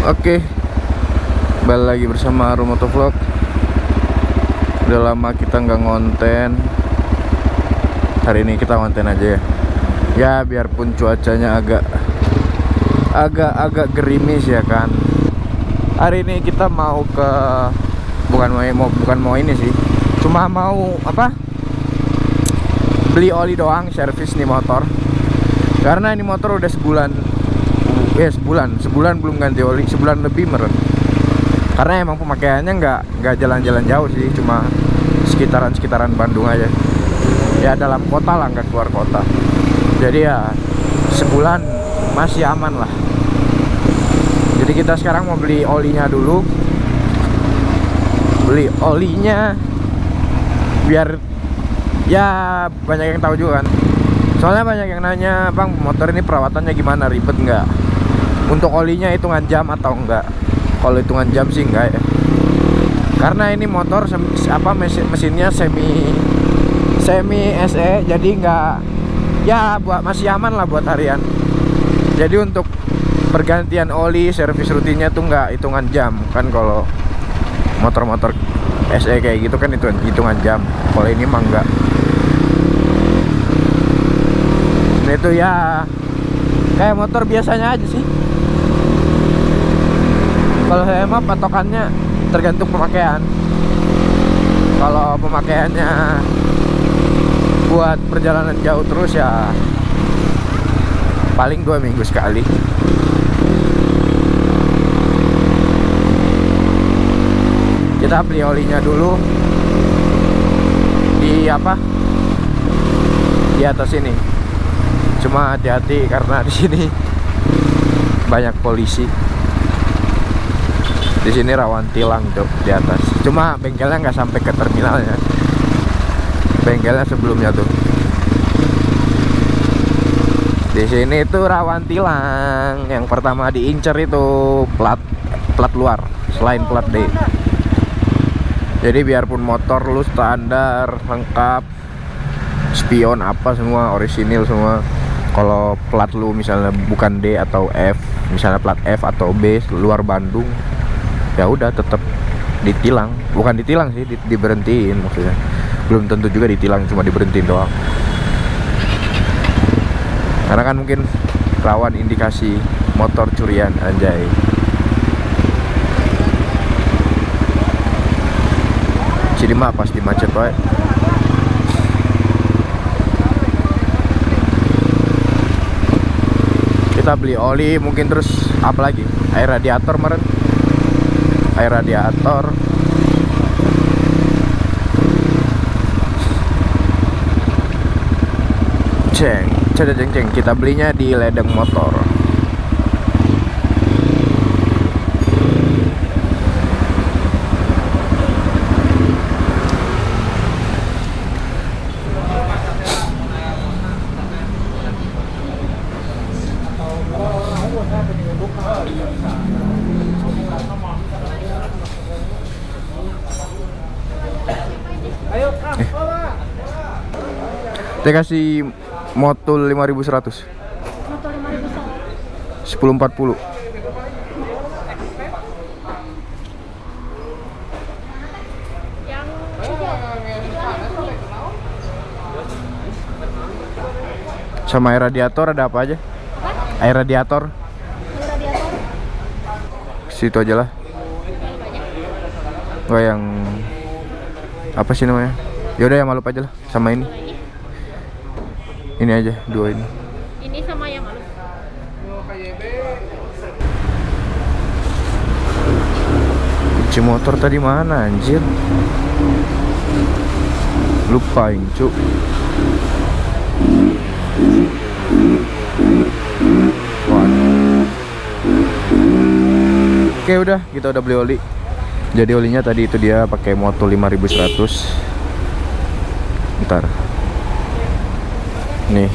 Oke. Balik lagi bersama Rumoto Vlog Udah lama kita nggak ngonten. Hari ini kita ngonten aja ya. Ya biarpun cuacanya agak Agak-agak gerimis ya kan. Hari ini kita mau ke Bukan mau bukan mau ini sih. Cuma mau apa? Beli oli doang servis nih motor. Karena ini motor udah sebulan ya sebulan. Sebulan belum ganti oli. Sebulan lebih meren karena emang pemakaiannya nggak nggak jalan-jalan jauh sih. Cuma sekitaran sekitaran Bandung aja. Ya dalam kota lah nggak keluar kota. Jadi ya sebulan masih aman lah. Jadi kita sekarang mau beli olinya dulu. Beli olinya biar ya banyak yang tahu juga kan. Soalnya banyak yang nanya bang motor ini perawatannya gimana? Ribet nggak untuk olinya hitungan jam atau enggak? Kalau hitungan jam sih enggak ya. Karena ini motor apa mesin mesinnya semi semi SE jadi enggak ya buat masih aman lah buat harian. Jadi untuk pergantian oli servis rutinnya tuh enggak hitungan jam. Kan kalau motor-motor SE kayak gitu kan itu hitungan jam. Kalau ini mah enggak. Nah, itu ya kayak motor biasanya aja sih kalau saya mah patokannya tergantung pemakaian. Kalau pemakaiannya buat perjalanan jauh terus ya paling dua minggu sekali. Kita beli olinya dulu di apa? Di atas ini. Cuma hati-hati karena di sini banyak polisi di sini rawan tilang tuh di atas. Cuma bengkelnya nggak sampai ke terminalnya. Bengkelnya sebelumnya tuh di sini itu rawan tilang. Yang pertama diincer itu plat plat luar selain plat D. Jadi biarpun motor lu standar lengkap spion apa semua orisinil semua kalau plat lu misalnya bukan D atau F misalnya plat F atau B luar Bandung ya udah tetap ditilang. Bukan ditilang sih di, diberhentiin maksudnya. Belum tentu juga ditilang cuma diberhentiin doang. Karena kan mungkin rawan indikasi motor curian anjay. Jadi mah pasti macet pak. Kita beli oli mungkin terus apa lagi? Air radiator meren air radiator. Ceng ceng ceng ceng kita belinya di ledeng motor Saya kasih motul 5100. Motul 5100. 1040. Sama air radiator ada apa aja? Apa? Air radiator. Air radiator. Situ aja lah. Gak yang apa sih namanya? Yaudah yang malu aja lah sama ini. Ini aja dua ini. Ini sama yang halus. Kunci motor tadi mana anjir? Lupa cuk. Oke udah kita udah beli oli jadi olinya tadi itu dia pakai motor 5100 ntar nih.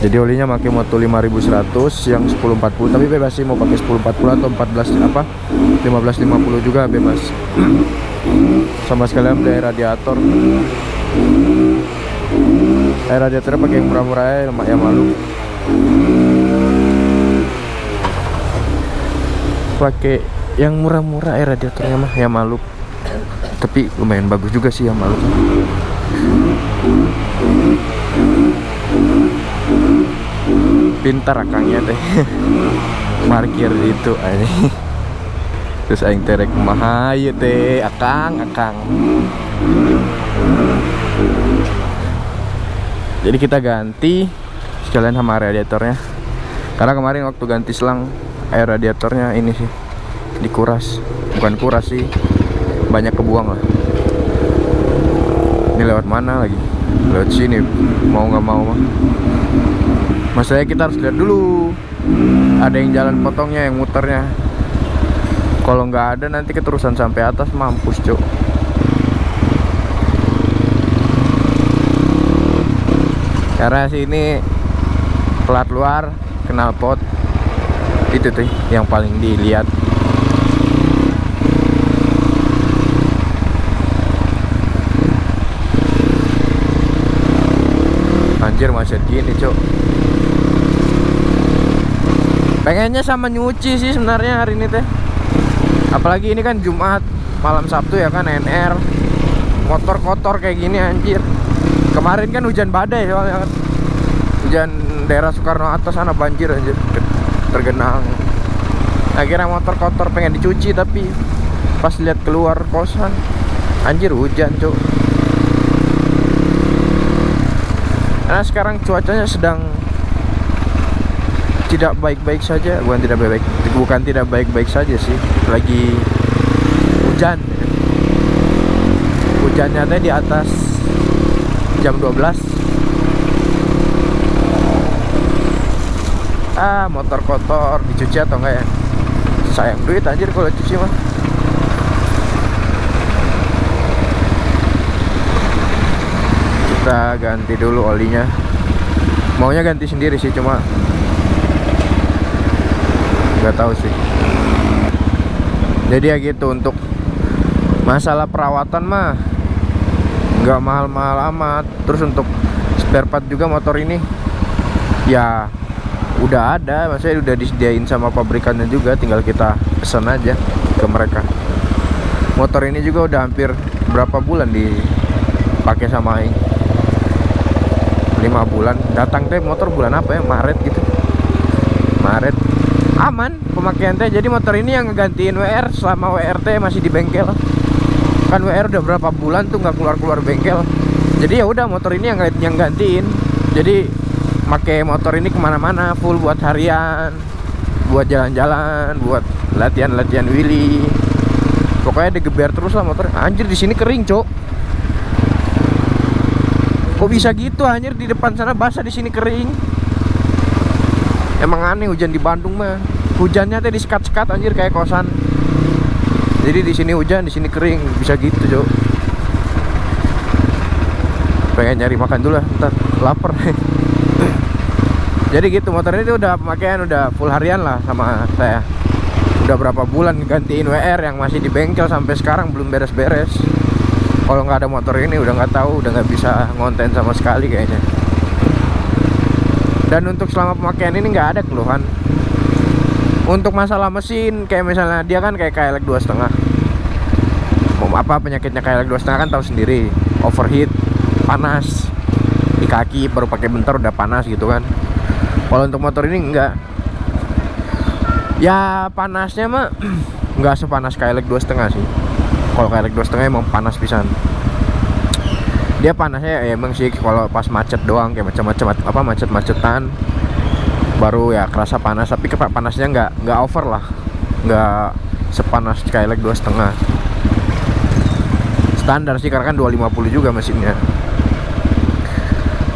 Jadi olinya pakai moto 5100 yang 1040 tapi bebas sih mau pakai 1040 atau 14 apa 1550 juga bebas. Sama sekalian beli radiator. Air radiatornya pakai yang murah-murah ya yang malu. Pakai yang murah-murah air radiatornya mah ya malu. Tapi lumayan bagus juga sih ya malu pintar akangnya teh. Parkir itu aja terus aing terek mahayu teh. Akang akang. Jadi kita ganti sekalian sama radiatornya. Karena kemarin waktu ganti selang air radiatornya ini sih dikuras. Bukan kuras sih banyak kebuang lah. Ini lewat mana lagi? Lewat sini mau nggak mau mah masalahnya kita harus lihat dulu. Ada yang jalan potongnya yang muternya. Kalau nggak ada nanti keterusan sampai atas mampus cok karena sini plat luar kenal pot. Itu tuh yang paling dilihat anjir macet gini cok pengennya sama nyuci sih sebenarnya hari ini teh. Apalagi ini kan Jumat malam Sabtu ya kan NR motor kotor kayak gini anjir. Kemarin kan hujan badai soalnya kan. Hujan daerah Soekarno atas sana banjir anjir. Tergenang. Akhirnya motor kotor pengen dicuci tapi pas lihat keluar kosan anjir hujan cok karena sekarang cuacanya sedang tidak baik-baik saja. Bukan tidak baik-baik bukan tidak baik-baik saja sih. Lagi hujan. Hujannya teh di atas jam 12 ah motor kotor dicuci atau enggak ya? Sayang duit anjir kalau cuci mah kita ganti dulu olinya. Maunya ganti sendiri sih cuma nggak tahu sih. Jadi ya gitu untuk masalah perawatan mah nggak mahal-mahal amat. Terus untuk spare part juga motor ini ya udah ada. Maksudnya udah disediain sama pabrikannya juga tinggal kita pesan aja ke mereka. Motor ini juga udah hampir berapa bulan dipakai sama Aing lima bulan. Datang teh motor bulan apa ya? Maret gitu. Maret. Aman pemakaian teh. Jadi motor ini yang ngegantiin WR selama WRT masih di bengkel. Kan WR udah berapa bulan tuh nggak keluar keluar bengkel. Jadi ya udah motor ini yang yang gantiin. Jadi pakai motor ini ke mana-mana full buat harian buat jalan-jalan buat latihan-latihan Willy. Pokoknya digeber terus lah motor anjir di sini kering cok kok bisa gitu anjir? Di depan sana basah di sini kering. Emang aneh hujan di Bandung mah. Hujannya teh di sekat-sekat anjir kayak kosan. Jadi di sini hujan di sini kering. Bisa gitu jo. Pengen nyari makan dulu lah ntar lapar. Jadi gitu motor ini tuh udah pemakaian udah full harian lah sama saya. Udah berapa bulan gantiin WR yang masih di bengkel sampai sekarang belum beres-beres kalau nggak ada motor ini udah nggak tahu udah nggak bisa ngonten sama sekali kayaknya. Dan untuk selama pemakaian ini nggak ada keluhan. Untuk masalah mesin kayak misalnya dia kan kayak KLX dua setengah. Apa penyakitnya KLX dua setengah kan tahu sendiri. Overheat panas. Di kaki baru pakai bentar udah panas gitu kan. Kalau untuk motor ini enggak ya panasnya mah nggak sepanas KLX dua setengah sih kalau KLX dua setengah emang panas pisan. Dia panasnya ya emang sih kalau pas macet doang kayak macam-macam apa macet-macetan. Baru ya kerasa panas tapi panasnya nggak nggak over lah. Nggak sepanas Skylake dua setengah standar sih karena kan 250 juga mesinnya.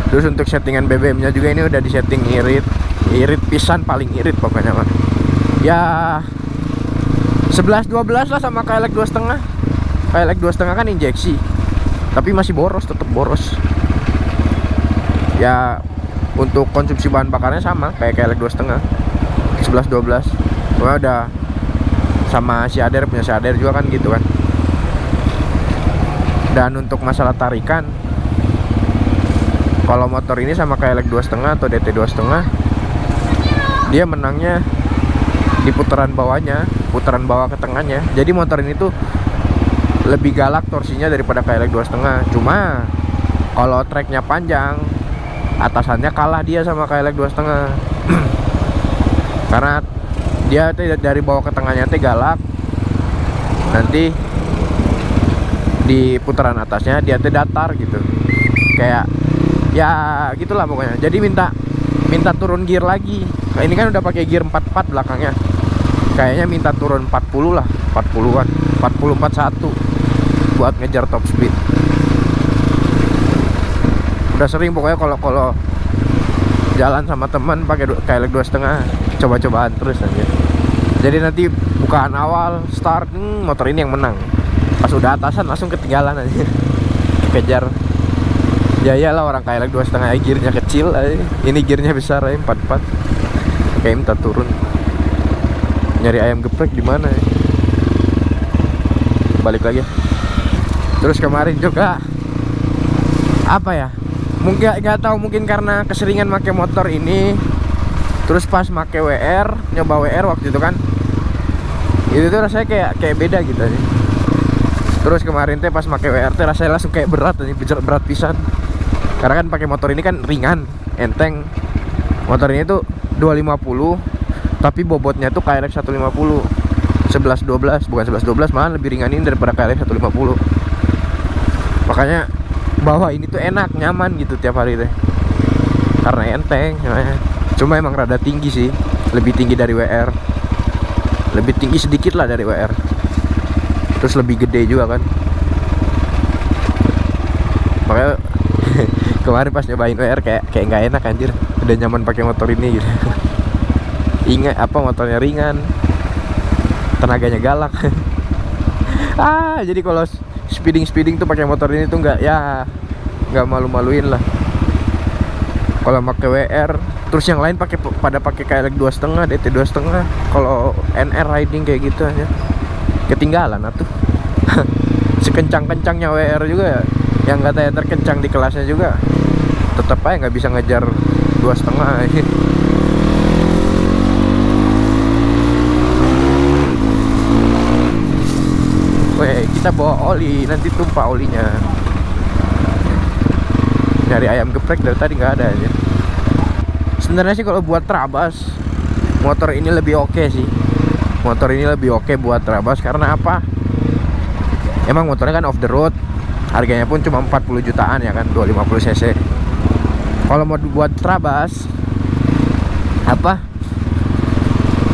Terus untuk settingan BBM nya juga ini udah disetting irit. Irit pisan paling irit pokoknya mah ya 11 12 lah sama Skylake dua setengah Skylake dua setengah kan injeksi. Tapi masih boros tetap boros. Ya untuk konsumsi bahan bakarnya sama kayak kayak dua setengah. 11 12 Pokoknya udah sama si Ader punya si Ader juga kan gitu kan. Dan untuk masalah tarikan kalau motor ini sama kayak dua setengah atau DT dua setengah dia menangnya di putaran bawahnya putaran bawah ke tengahnya. Jadi motor ini tuh lebih galak torsinya daripada KLX dua setengah. Cuma kalau treknya panjang atasannya kalah dia sama KLX dua setengah. Karena dia tuh dari bawah ke tengahnya teh galak. Nanti di putaran atasnya dia tuh datar gitu. Kayak ya gitulah pokoknya. Jadi minta minta turun gear lagi. Nah, ini kan udah pakai gear 44 belakangnya. Kayaknya minta turun 40 lah 40-an 40 41 buat ngejar top speed. Udah sering pokoknya kalau kalau jalan sama teman pakai kayak dua setengah coba-cobaan terus aja. Jadi nanti bukaan awal start hmm, motor ini yang menang. Pas udah atasan langsung ketinggalan aja. Kejar. Ya iyalah orang kayak dua setengah gearnya kecil aja. ini gearnya besar aja empat empat kayak minta turun. Nyari ayam geprek di mana ya? Balik lagi terus kemarin juga apa ya mungkin nggak tahu mungkin karena keseringan pakai motor ini. Terus pas pakai WR nyoba WR waktu itu kan. Itu tuh rasanya kayak kayak beda gitu aja terus kemarin teh pas pakai WR teh rasanya langsung kayak berat nih berat, berat pisan. Karena kan pakai motor ini kan ringan enteng. Motor ini tuh 250 tapi bobotnya tuh KRX 150 11 12 bukan 11 12 malah lebih ringan ini daripada KRX 150 makanya bawa ini tuh enak nyaman gitu tiap hari deh karena enteng ya. cuma emang rada tinggi sih lebih tinggi dari WR lebih tinggi sedikit lah dari WR terus lebih gede juga kan. Makanya kemarin pas nyobain WR kayak kayak nggak enak anjir. Udah nyaman pakai motor ini gitu. Ingat apa motornya ringan. Tenaganya galak. Ah jadi kalau speeding speeding tuh pakai motor ini tuh nggak ya nggak malu-maluin lah. Kalau pakai WR terus yang lain pakai pada pakai KLX dua setengah DT dua setengah kalau NR riding kayak gitu aja. Ketinggalan atuh. Sekencang-kencangnya WR juga ya yang katanya terkencang di kelasnya juga tetap aja nggak bisa ngejar dua setengah kita bawa oli, nanti tumpah olinya. Nyari ayam geprek dari tadi nggak ada aja. Sebenarnya sih kalau buat terabas, motor ini lebih oke okay sih. Motor ini lebih oke okay buat terabas karena apa? Emang motornya kan off the road, harganya pun cuma 40 jutaan ya kan, 250 cc. Kalau mau buat terabas, apa?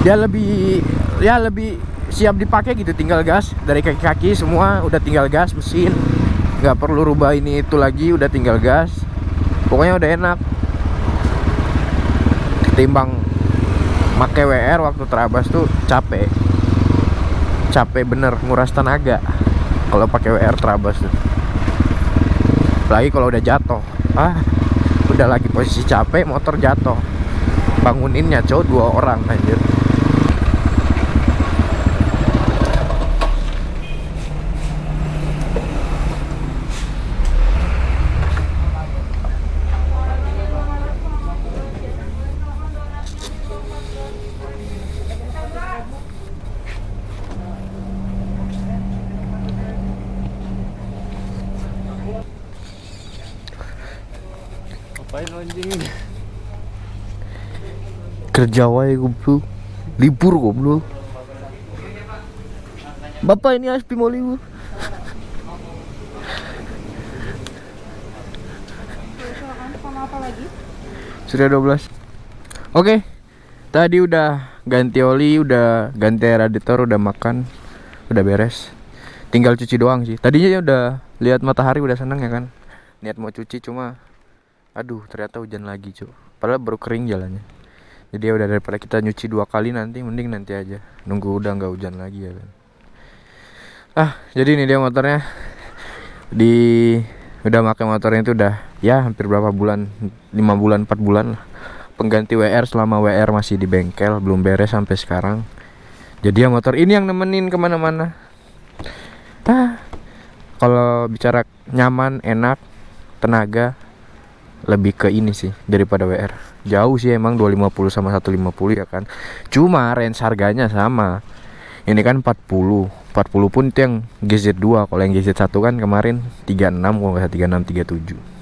Dia lebih, ya lebih siap dipakai gitu tinggal gas. Dari kaki-kaki semua udah tinggal gas mesin. Nggak perlu rubah ini itu lagi udah tinggal gas. Pokoknya udah enak. Ketimbang pakai WR waktu terabas tuh capek. Capek bener nguras tenaga kalau pakai WR terabas tuh. Lagi kalau udah jatuh. Ah udah lagi posisi capek motor jatuh. Banguninnya cowok dua orang anjir kerja wae goblok. Libur goblok. Bapak ini Aspi mau libur. Sudah 12 Oke Tadi udah ganti oli Udah ganti radiator Udah makan Udah beres. Tinggal cuci doang sih. Tadinya ya udah Lihat matahari udah seneng ya kan? Niat mau cuci cuma Aduh ternyata hujan lagi cuy Padahal baru kering jalannya jadi ya udah daripada kita nyuci dua kali nanti mending nanti aja. Nunggu udah nggak hujan lagi ya kan. Ah jadi ini dia motornya. Di udah pakai motornya itu udah ya hampir berapa bulan lima bulan empat bulan lah. Pengganti WR selama WR masih di bengkel belum beres sampai sekarang. Jadi ya motor ini yang nemenin ke mana-mana. Ah kalau bicara nyaman enak tenaga lebih ke ini sih daripada WR jauh sih emang 250 sama 150 ya kan. Cuma range harganya sama. Ini kan 40 40 pun itu yang GZ2 kalau yang GZ1 kan kemarin 36 kalau nggak 36 37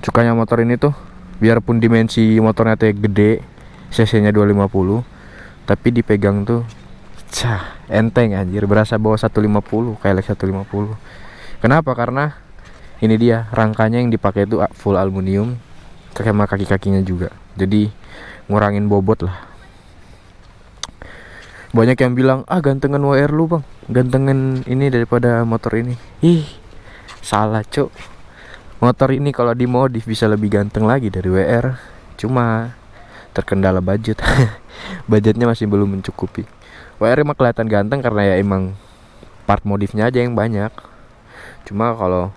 sukanya motor ini tuh biarpun dimensi motornya tuh gede cc nya 250 tapi dipegang tuh cah enteng anjir. Berasa bawa 150 kayak 150 kenapa? Karena ini dia rangkanya yang dipakai itu full aluminium sama kaki-kakinya juga. Jadi ngurangin bobot lah. Banyak yang bilang ah gantengan WR lu bang. Gantengan ini daripada motor ini. Ih salah cok motor ini kalau dimodif bisa lebih ganteng lagi dari WR cuma terkendala budget. Budgetnya masih belum mencukupi. WR emang kelihatan ganteng karena ya emang part modifnya aja yang banyak. Cuma kalau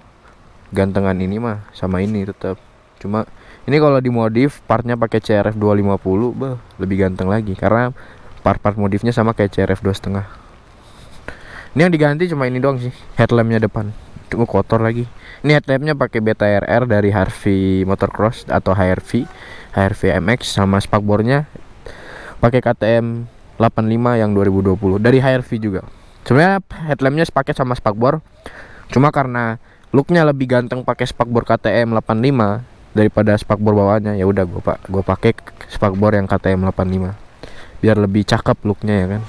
gantengan ini mah sama ini tetap cuma ini kalau dimodif partnya pakai CRF 250 bah lebih ganteng lagi. Karena part-part modifnya sama kayak CRF 2.5 ini yang diganti cuma ini doang sih headlampnya depan. Cuma kotor lagi. Ini headlampnya pakai Beta RR dari Harvey Motocross atau HRV HRV MX sama spakbornya pakai KTM 85 yang 2020 dari HRV juga. Sebenarnya headlampnya sepaket sama spakbor cuma karena looknya lebih ganteng pakai spakbor KTM 85 daripada spakbor bawahnya. Ya udah gue pak gue pakai spakbor yang KTM 85 biar lebih cakep looknya ya kan?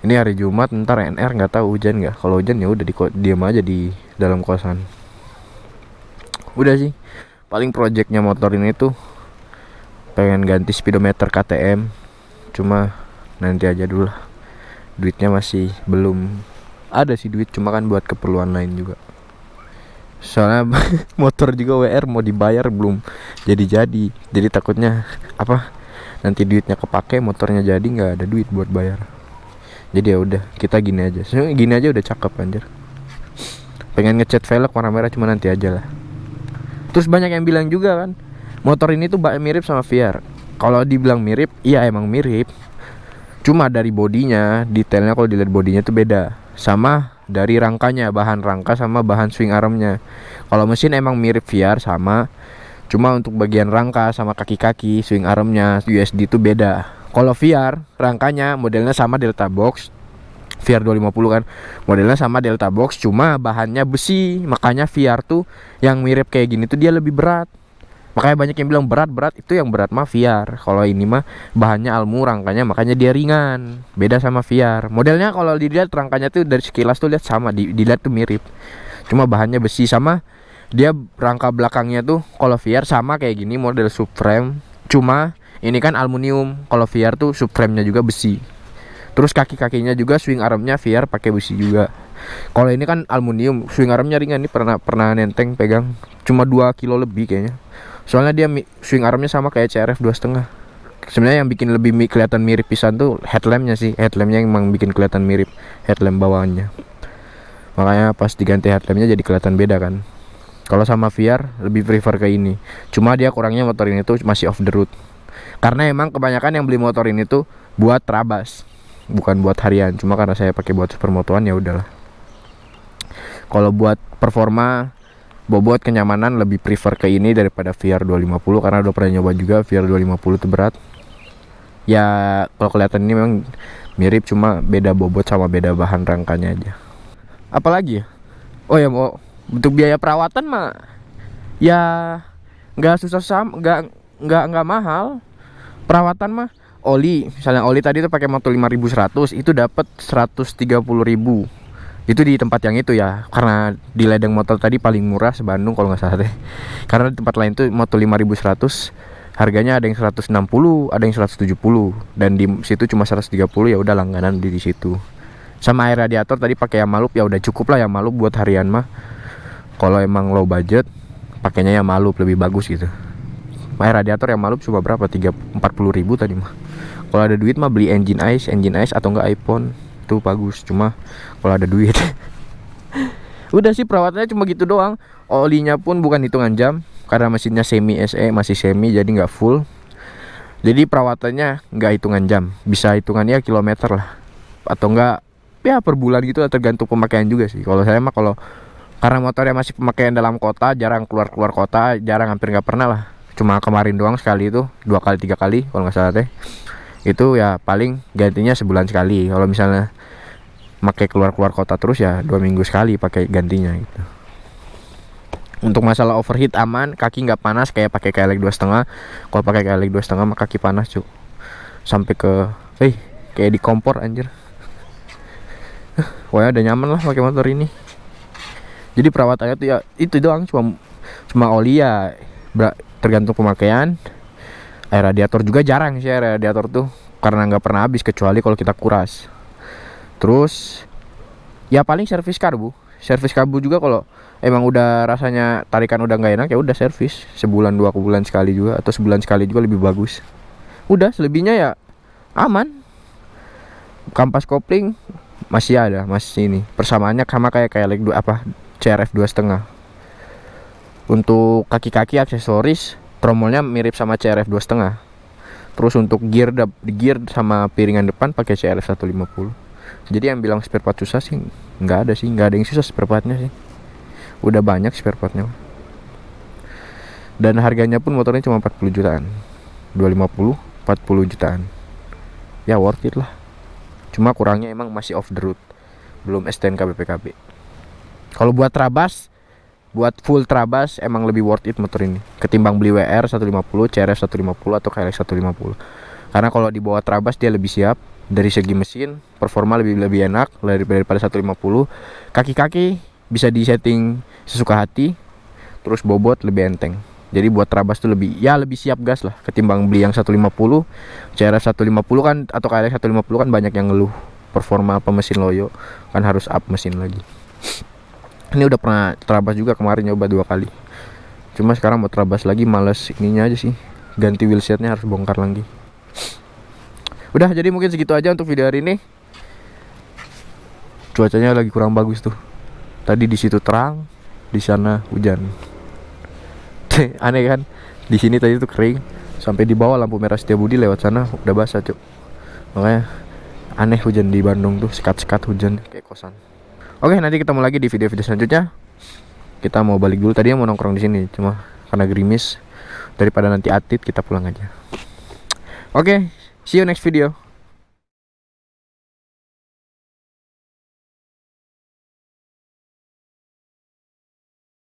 Ini hari Jumat ntar NR nggak tahu hujan nggak. Kalau hujan ya udah di diam aja di dalam kosan. Udah sih. Paling projectnya motor ini tuh pengen ganti speedometer KTM cuma nanti aja dulu lah. Duitnya masih belum ada sih duit cuma kan buat keperluan lain juga. Soalnya motor juga WR mau dibayar belum jadi jadi jadi takutnya apa nanti duitnya kepake motornya jadi nggak ada duit buat bayar. Jadi ya udah kita gini aja. Sebenernya gini aja udah cakep anjir. Pengen ngecat velg warna merah cuma nanti aja lah. Terus banyak yang bilang juga kan motor ini tuh mirip sama VR kalau dibilang mirip iya emang mirip. Cuma dari bodinya detailnya kalau dilihat bodinya tuh beda sama dari rangkanya bahan rangka sama bahan swing armnya. Kalau mesin emang mirip VR sama. Cuma untuk bagian rangka sama kaki-kaki swing armnya USD itu beda. Kalau VR rangkanya modelnya sama Delta Box VR 250 kan. Modelnya sama Delta Box cuma bahannya besi. Makanya VR tuh yang mirip kayak gini tuh dia lebih berat makanya banyak yang bilang berat berat itu yang berat mah VR kalau ini mah bahannya almu rangkanya makanya dia ringan. Beda sama VR modelnya kalau dilihat rangkanya tuh dari sekilas tuh lihat sama di, dilihat tuh mirip. Cuma bahannya besi sama dia rangka belakangnya tuh kalau VR sama kayak gini model subframe. Cuma ini kan aluminium kalau VR tuh subframe-nya juga besi. Terus kaki-kakinya juga swing armnya VR pakai besi juga. Kalau ini kan aluminium swing armnya ringan. Ini pernah pernah nenteng pegang. Cuma 2 kilo lebih kayaknya soalnya dia swing armnya sama kayak CRF dua setengah. Sebenarnya yang bikin lebih mi kelihatan mirip pisan tuh headlampnya sih. Headlampnya emang bikin kelihatan mirip headlamp bawahnya makanya pas diganti headlampnya jadi kelihatan beda kan. Kalau sama VR lebih prefer ke ini. Cuma dia kurangnya motor ini tuh masih off the road. Karena emang kebanyakan yang beli motor ini tuh buat trabas bukan buat harian. Cuma karena saya pakai buat supermotoan ya udahlah. Kalau buat performa bobot kenyamanan lebih prefer ke ini daripada VR 250 karena udah pernah nyoba juga VR 250 itu berat. Ya kalau kelihatan ini memang mirip cuma beda bobot sama beda bahan rangkanya aja. Apalagi ya? Oh ya mau untuk biaya perawatan mah ya nggak susah sam nggak nggak nggak mahal. Perawatan mah oli. Misalnya oli tadi tuh pakai motor 5100 itu dapat 130.000 itu di tempat yang itu ya karena di ledeng motor tadi paling murah sebandung kalau nggak salah deh. Karena di tempat lain tuh motor 5100 harganya ada yang 160 ada yang 170 dan di situ cuma 130 ya udah langganan di, situ. Sama air radiator tadi pakai Yamalup ya udah cukup lah Yamalup buat harian mah. Kalau emang low budget pakainya Yamalup lebih bagus gitu. Air radiator Yamalup cuma berapa? 3 40 ribu tadi mah. Kalau ada duit mah beli engine ice engine ice atau enggak iPhone itu bagus. Cuma kalau ada duit. Udah sih perawatannya cuma gitu doang. Olinya pun bukan hitungan jam karena mesinnya semi SE masih semi jadi nggak full. Jadi perawatannya nggak hitungan jam. Bisa hitungannya kilometer lah. Atau enggak ya per bulan gitu tergantung pemakaian juga sih. Kalau saya mah kalau karena motornya masih pemakaian dalam kota jarang keluar keluar kota jarang hampir nggak pernah lah. Cuma kemarin doang sekali itu dua kali tiga kali kalau nggak salah teh. Itu ya paling gantinya sebulan sekali. Kalau misalnya pakai keluar keluar kota terus ya dua minggu sekali pakai gantinya gitu. Untuk masalah overheat aman kaki nggak panas kayak pakai KLX dua setengah. Kalau pakai KLX dua setengah mah kaki panas cuk. Sampai ke eh kayak di kompor anjir. Wah udah nyaman lah pakai motor ini. Jadi perawatannya tuh ya itu doang cuma cuma oli ya tergantung pemakaian. Air radiator juga jarang sih air radiator tuh. Karena nggak pernah habis kecuali kalau kita kuras terus ya paling servis karbu. Servis karbu juga kalau emang udah rasanya tarikan udah nggak enak ya udah servis. Sebulan dua bulan sekali juga atau sebulan sekali juga lebih bagus. Udah selebihnya ya aman. Kampas kopling masih ada masih ini. Persamaannya sama kayak kayak like dua apa CRF dua setengah. Untuk kaki-kaki aksesoris tromolnya mirip sama CRF dua setengah. Terus untuk gear gear sama piringan depan pakai CRF 150 jadi yang bilang spare part susah sih nggak ada sih nggak ada yang susah spare partnya sih. Udah banyak spare partnya. Dan harganya pun motornya cuma 40 jutaan. 250 40 jutaan. Ya worth it lah. Cuma kurangnya emang masih off the road. Belum STNK BPKB kalau buat Trabas buat full Trabas emang lebih worth it motor ini. Ketimbang beli WR 150, CRF 150 atau KLX 150 karena kalau dibawa Trabas dia lebih siap dari segi mesin performa lebih lebih enak daripada 150 kaki-kaki bisa disetting sesuka hati terus bobot lebih enteng. Jadi buat Trabas tuh lebih ya lebih siap gas lah ketimbang beli yang 150 CRF 150 kan atau KLX 150 kan banyak yang ngeluh. Performa apa mesin loyo kan harus up mesin lagi. Ini udah pernah terabas juga kemarin nyoba dua kali. Cuma sekarang mau terabas lagi males ininya aja sih. Ganti wheelsetnya harus bongkar lagi udah jadi mungkin segitu aja untuk video hari ini. Cuacanya lagi kurang bagus tuh. Tadi di situ terang di sana hujan. Aneh kan? Di sini tadi tuh kering sampai di bawah lampu merah Budi lewat sana udah basah cuk. Makanya aneh hujan di Bandung tuh sekat-sekat hujan kayak kosan. Oke, nanti ketemu lagi di video-video selanjutnya. Kita mau balik dulu. Tadi mau nongkrong di sini, cuma karena gerimis. Daripada nanti atit kita pulang aja. Oke, see you next video.